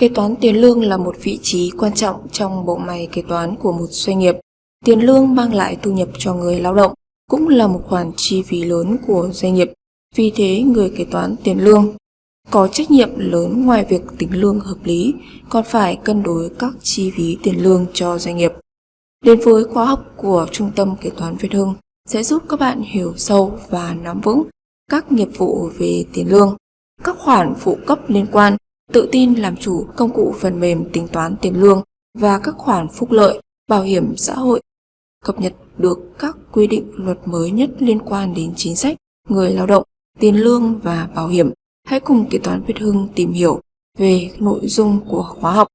Kế toán tiền lương là một vị trí quan trọng trong bộ máy kế toán của một doanh nghiệp. Tiền lương mang lại thu nhập cho người lao động, cũng là một khoản chi phí lớn của doanh nghiệp. Vì thế, người kế toán tiền lương có trách nhiệm lớn ngoài việc tính lương hợp lý, còn phải cân đối các chi phí tiền lương cho doanh nghiệp. Đến với khóa học của Trung tâm Kế toán Việt Hưng sẽ giúp các bạn hiểu sâu và nắm vững các nghiệp vụ về tiền lương, các khoản phụ cấp liên quan, tự tin làm chủ công cụ phần mềm tính toán tiền lương và các khoản phúc lợi, bảo hiểm xã hội, cập nhật được các quy định luật mới nhất liên quan đến chính sách người lao động, tiền lương và bảo hiểm. Hãy cùng Kế toán Việt Hưng tìm hiểu về nội dung của khóa học.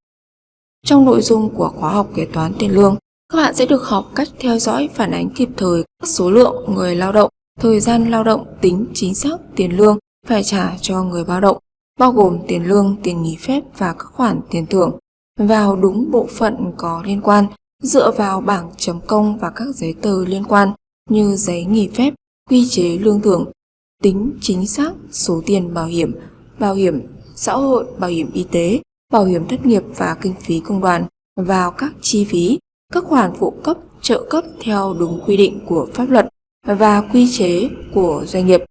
Trong nội dung của khóa học kế toán tiền lương, các bạn sẽ được học cách theo dõi phản ánh kịp thời các số lượng người lao động, thời gian lao động tính chính xác tiền lương phải trả cho người lao động, bao gồm tiền lương, tiền nghỉ phép và các khoản tiền thưởng, vào đúng bộ phận có liên quan, dựa vào bảng chấm công và các giấy tờ liên quan như giấy nghỉ phép, quy chế lương thưởng, tính chính xác số tiền bảo hiểm, bảo hiểm xã hội, bảo hiểm y tế, bảo hiểm thất nghiệp và kinh phí công đoàn vào các chi phí các khoản phụ cấp, trợ cấp theo đúng quy định của pháp luật và quy chế của doanh nghiệp,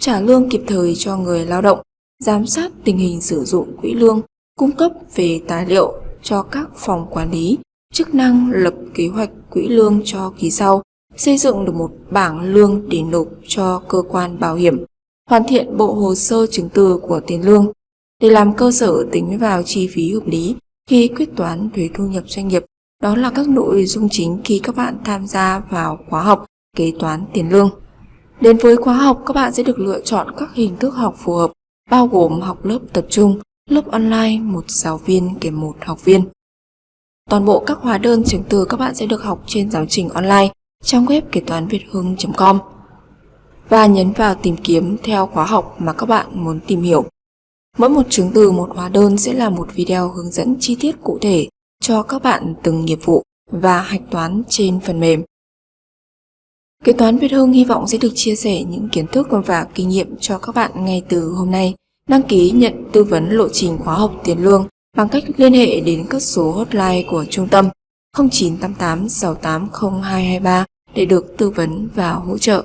trả lương kịp thời cho người lao động, giám sát tình hình sử dụng quỹ lương, cung cấp về tài liệu cho các phòng quản lý, chức năng lập kế hoạch quỹ lương cho kỳ sau, xây dựng được một bảng lương để nộp cho cơ quan bảo hiểm, hoàn thiện bộ hồ sơ chứng từ của tiền lương để làm cơ sở tính vào chi phí hợp lý khi quyết toán thuế thu nhập doanh nghiệp đó là các nội dung chính khi các bạn tham gia vào khóa học kế toán tiền lương. Đến với khóa học, các bạn sẽ được lựa chọn các hình thức học phù hợp, bao gồm học lớp tập trung, lớp online, một giáo viên kèm một học viên. Toàn bộ các hóa đơn chứng từ các bạn sẽ được học trên giáo trình online trong web kế toán việt hưng.com và nhấn vào tìm kiếm theo khóa học mà các bạn muốn tìm hiểu. Mỗi một chứng từ một hóa đơn sẽ là một video hướng dẫn chi tiết cụ thể cho các bạn từng nghiệp vụ và hạch toán trên phần mềm. Kế toán Việt Hưng hy vọng sẽ được chia sẻ những kiến thức và kinh nghiệm cho các bạn ngay từ hôm nay. Đăng ký nhận tư vấn lộ trình khóa học tiền lương bằng cách liên hệ đến các số hotline của trung tâm 0988 680 223 để được tư vấn và hỗ trợ.